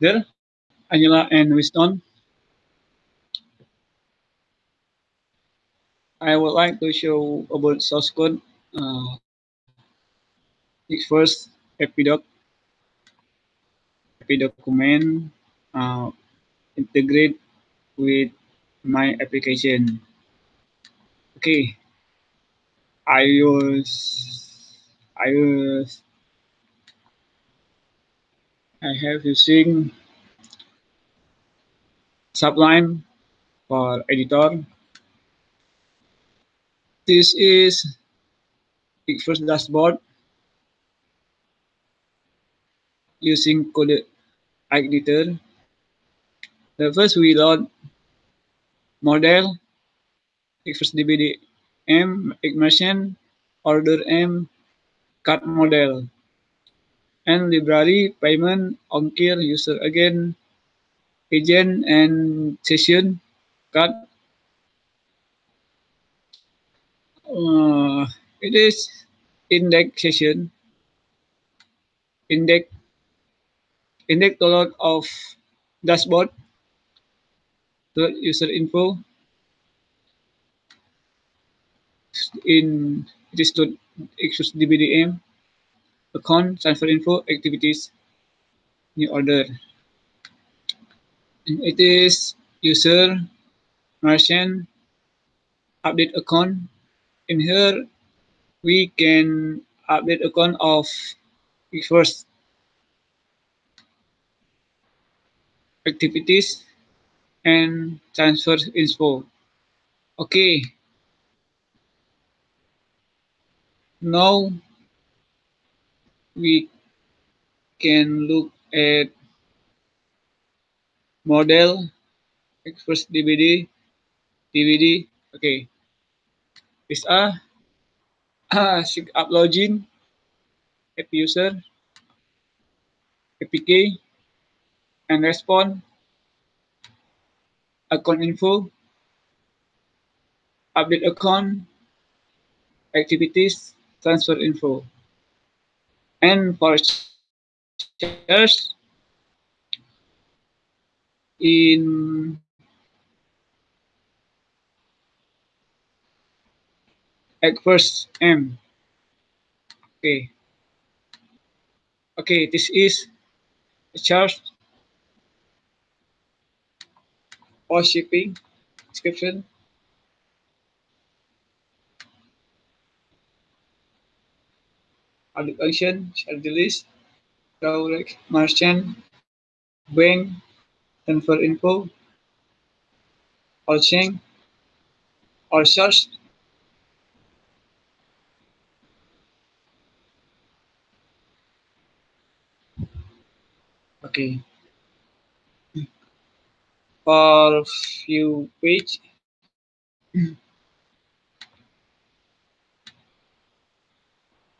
there, Angela and Winston. I would like to show about source code. Uh, first, epidoc, epidocument, uh, integrate with my application. Okay, I use, I use, I have using Sublime for editor this is first dashboard using code editor. The first we load model first DBD M ignition order M cut model and library payment ongkir user again agent and session card. Uh, it is indexation index index download of dashboard. The user info. In it is to excuse dbdm account transfer info activities new order. It is user merchant update account. In here we can update account of first activities and transfer info. Okay. Now we can look at model first DVD DVD okay. Is a uh, up login app user apk and respond account info update account activities transfer info and for shares in first M. Okay. Okay, this is a charge or shipping description. Audit function, share the list, direct merchant, bank, transfer info, or chain, or search okay. For few page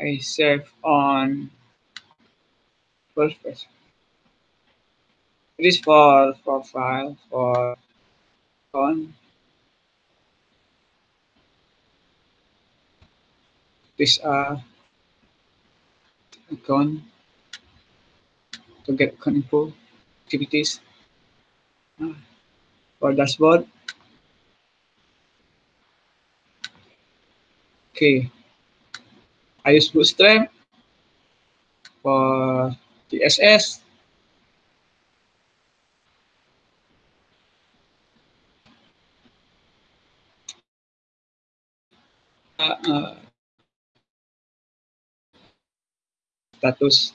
I save on first it is for profile for on this are icon to get info activities. Ah. For dashboard. Okay, I use Bootstrap for CSS. Uh, uh, status